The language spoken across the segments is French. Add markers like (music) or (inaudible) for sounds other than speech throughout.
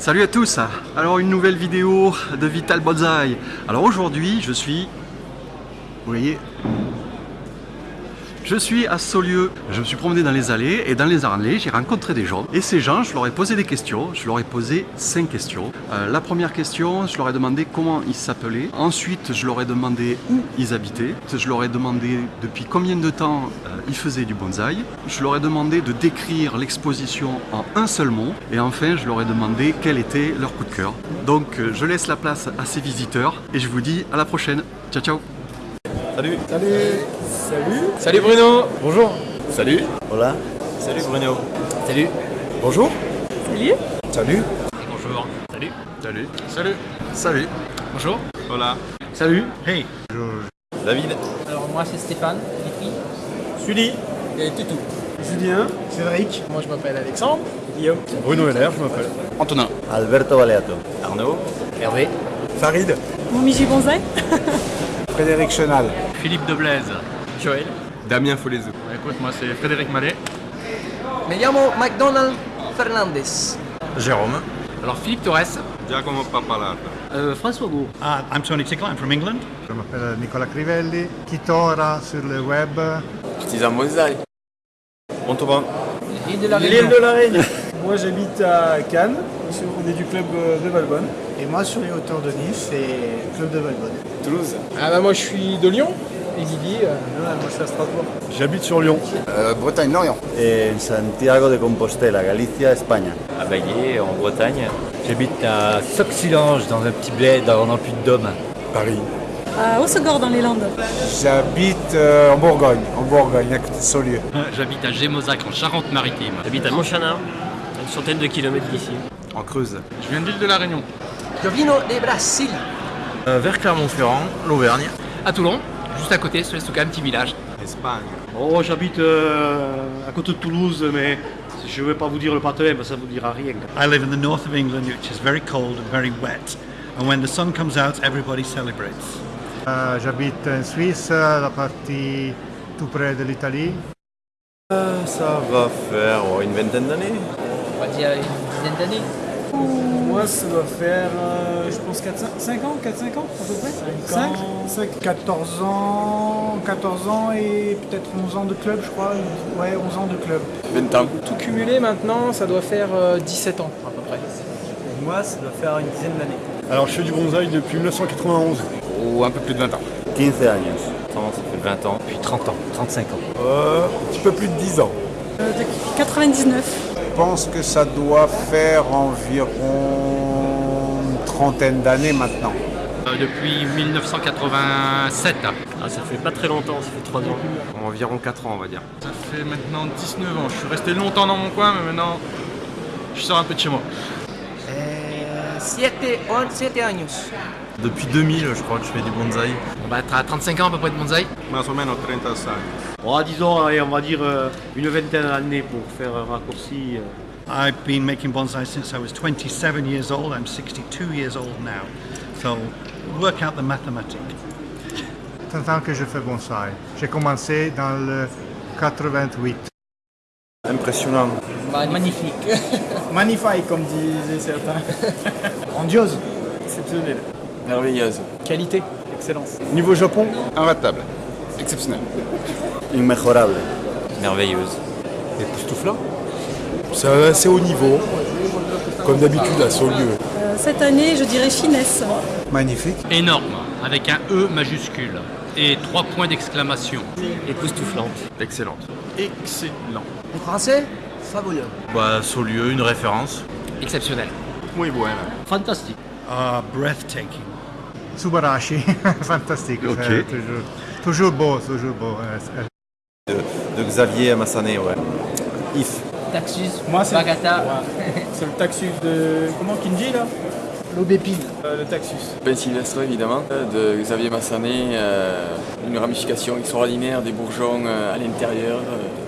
Salut à tous. Alors une nouvelle vidéo de Vital Bonsai. Alors aujourd'hui je suis... Vous voyez je suis à Saulieu, je me suis promené dans les allées et dans les allées j'ai rencontré des gens. Et ces gens je leur ai posé des questions, je leur ai posé cinq questions. Euh, la première question je leur ai demandé comment ils s'appelaient, ensuite je leur ai demandé où ils habitaient, je leur ai demandé depuis combien de temps euh, ils faisaient du bonsaï, je leur ai demandé de décrire l'exposition en un seul mot. Et enfin je leur ai demandé quel était leur coup de cœur. Donc euh, je laisse la place à ces visiteurs et je vous dis à la prochaine. Ciao ciao. Salut. Salut. Salut. Salut Bruno. Bonjour. Salut. Hola. Salut Bruno. Salut. Bonjour. Salut. Salut. Bonjour. Salut. Salut. Salut. Salut. Bonjour. Hola. Salut. Hey. David Alors moi c'est Stéphane. Sully Et Toutou. Julien Cédric Moi je m'appelle Alexandre. Guillaume Bruno Heller, je m'appelle. Antonin Alberto Baleato Arnaud Hervé. Farid Momiji Bonsaï (laughs) Frédéric Chenal Philippe de Blaise Joël. Damien Folezou Écoute, moi c'est Frédéric Mallet Me llamo McDonald Fernandez. Jérôme Alors Philippe Torres Giacomo Papalata. Euh, François Gou. Uh, I'm Tony Tickler, I'm from England. Je m'appelle Nicolas Crivelli, Kitora sur le web? Artisan Bonsaï. Montauban. L'île de la L'île Réunion. de la Réunion (laughs) Moi j'habite à Cannes, on est du club euh, de Valbonne. Et moi sur les hauteurs de Nice, c'est Club de Valbonne. Toulouse. Ah bah moi je suis de Lyon. Et euh, moi je suis à Strasbourg. J'habite sur Lyon. Bretagne, Lorient. En Santiago de Compostela, Galicia, Espagne. à Baillé, en Bretagne. J'habite à Soxilange, dans un petit bled dans le Puy-de-Dôme. Paris. À Hossegor dans les Landes. J'habite en Bourgogne, en Bourgogne, à côté de Saulieu. J'habite à Gémozac en Charente-Maritime J'habite à Montchanin, à une centaine de kilomètres d'ici. En Creuse. Je viens de l'île de la Réunion Jovino de Brasil. vers Clermont-Ferrand, l'Auvergne. À Toulon, juste à côté, sur un petit village Espagne. Oh, j'habite euh, à côté de Toulouse, mais je ne vais pas vous dire le partenaire, parce que ça ne vous dira rien. I live in the north of England, which is very cold and very wet. And when the sun comes out, everybody celebrates. Euh, J'habite en Suisse, la partie tout près de l'Italie. Ça va faire oh, une vingtaine d'années. On va dire une dizaine d'années. Moi ça doit faire, euh, je pense 4, 5 ans, 4-5 ans à peu près 5 5 14 ans, 14 ans et peut-être 11 ans de club je crois. Ouais, 11 ans de club. 20 ans. Tout cumulé maintenant, ça doit faire euh, 17 ans à peu près. Moi ça doit faire une dizaine d'années. Alors je fais du bonsaï depuis 1991. Ou un peu plus de 20 ans. 15 años. Ça fait 20 ans, puis 30 ans, 35 ans. Euh, un petit peu plus de 10 ans. Euh, de 99. Je pense que ça doit faire environ une trentaine d'années maintenant. Euh, Depuis 1987 Ah, ça fait pas très longtemps, ça fait 3 ans. Environ 4 ans, on va dire. Ça fait maintenant 19 ans, je suis resté longtemps dans mon coin, mais maintenant je sors un peu de chez moi Euh, siete, on- siete años. Depuis 2000, je crois que je fais du bonsaï. On va être à 35 ans à peu près de bonsaï Más o menos 35. Oh, disons, allez, on va dire euh, une vingtaine d'années pour faire un raccourci. euh. I've been making bonsai since I was 27 years old. I'm 62 years old now. So work out the mathematics. 30 ans que je fais bonsaï. J'ai commencé dans le 88. Impressionnant. Magnifique. (laughs) Magnifique comme disaient certains. (laughs) Grandiose. Exceptionnel. Merveilleuse. Qualité, excellence. Niveau Japon, Imbattable. Exceptionnel. Inmejorable. Merveilleuse. Époustouflant. C'est assez haut niveau. Comme d'habitude à Saulieu. Euh, cette année, je dirais finesse. Magnifique. Énorme, avec un E majuscule et trois points d'exclamation. Époustouflante. Excellente. Excellent. Les Français, fabuleux. Bah, Saulieu, une référence. Exceptionnel. Muy buena. Fantastique. Ah, breathtaking. Subarashi, (laughs) fantastique. Ok. Euh, toujours, toujours beau, toujours beau. De Xavier Massanet, ouais. If. Taxus, Moi, c'est- Bagata, (laughs) c'est le taxus de. Comment Kinji là? L'aubépine. Euh, Le taxus. Ben Sylvestre évidemment, de Xavier Massanet, euh, une ramification extraordinaire, des bourgeons euh, à l'intérieur, euh,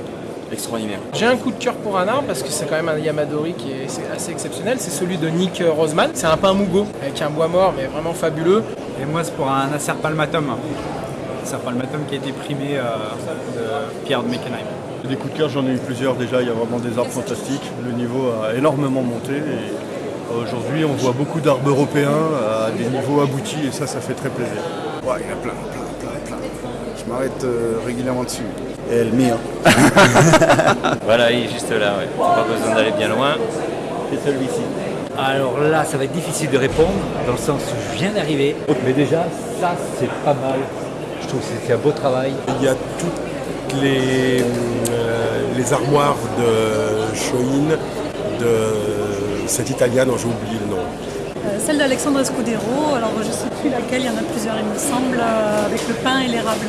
extraordinaire. J'ai un coup de cœur pour un arbre parce que c'est quand même un Yamadori qui est assez exceptionnel. C'est celui de Nick Roseman. C'est un pin Mugo avec un bois mort mais vraiment fabuleux. Et moi, c'est pour un Acer palmatum. Acer palmatum qui a été primé euh, de Pierre de Meckenheim. Des coups de cœur, j'en ai eu plusieurs déjà. Il y a vraiment des arbres fantastiques. Le niveau a énormément monté et Aujourd'hui, on voit beaucoup d'arbres européens à des niveaux aboutis et ça, ça fait très plaisir. Ouais, il y en a plein, plein, plein, plein. Je m'arrête euh, régulièrement dessus. El mío. (laughs) Voilà, il est juste là, ouais. Pas besoin d'aller bien loin. C'est celui-ci. Alors là, ça va être difficile de répondre, dans le sens où je viens d'arriver. Mais déjà, ça, c'est pas mal. Je trouve que c'est un beau travail. Il y a toutes les, euh, les armoires de Shoin, de cette italienne dont j'ai oublié le nom. Euh, celle d'Alexandre Scudero, alors je ne sais plus laquelle, il y en a plusieurs il me semble, euh, avec le pain et l'érable.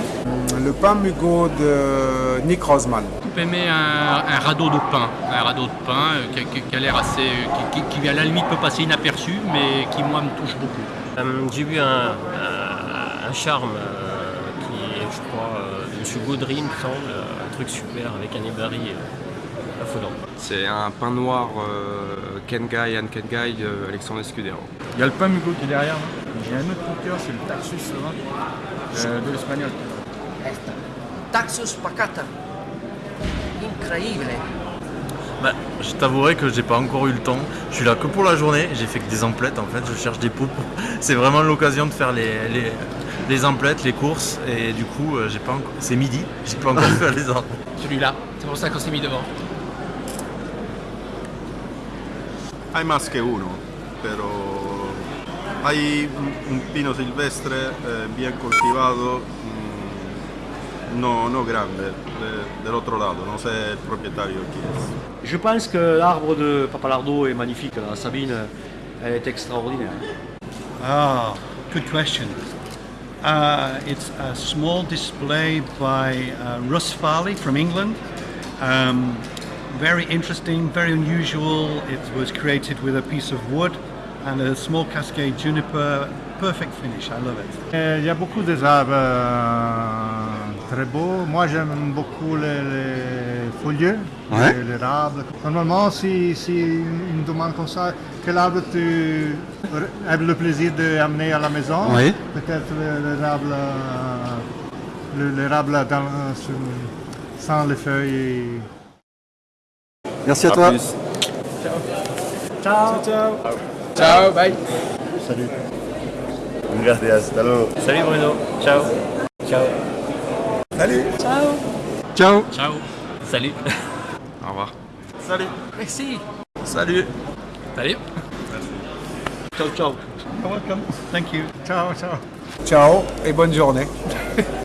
Le pain Mugo de Nick Rosman. J'ai aimé un, un radeau de pain, un radeau de pain euh, qui, qui- qui a l'air assez, euh, qui, qui- qui, à la limite peut passer inaperçu, mais qui moi me touche beaucoup. Euh, J'ai vu un, un- un charme euh, qui est, je crois, euh, de M. Gaudry, il me semble, un truc super avec un ébari euh, affolant. C'est un pain noir euh, Kengai, Anne Kengai Alexandre Escudero. Il y a le pain Mugo qui est derrière. J'ai un autre coup de cœur, c'est le Taxus là, euh, de l'espagnol. Taxus Pacata. Incroyable. Bah, je t'avouerai que j'ai pas encore eu le temps. Je suis là que pour la journée. J'ai fait que des emplettes en fait. Je cherche des pour- (laughs) C'est vraiment l'occasion de faire les, les, les emplettes, les courses. Et du coup, euh, j'ai pas encore. C'est midi. J'ai pas encore fait les emplettes. (laughs) Celui-là, c'est pour ça qu'on s'est mis devant. Hay más que uno, pero hay un, un pino silvestre eh, bien cultivado, mm, no, no grande, de- del otro lado, no sé el propietario quién es. Je pense que l'arbre de Papalardo est magnifique. La Sabine, elle est extraordinaire. Ah, good question. Uh, it's a small display by uh, Russ Farley from England. Um, very interesting, very unusual. It was created with a piece of wood and a small cascade juniper. Perfect finish. I love it. Euh, Il y a beaucoup des arbres euh, très beaux. Moi, j'aime beaucoup les, les Ouais. les arbres. Normalement, si, si une me demande comme ça, quel arbre tu as le plaisir d'amener à la maison? Oui. Peut-être le- l'érable, euh, le- l'érable dans- sur- sans les feuilles. Merci à, À toi. plus. Ciao. Ciao. Ciao, bye. Salut. Gracias, hasta luego. Salut Bruno. Ciao. Ciao. Salut. Ciao. Ciao. Ciao. Salut. Au revoir. Salut. Merci. Salut. Salut. Ciao, ciao. You're welcome. Thank you. Ciao, ciao. Ciao et bonne journée. (laughs)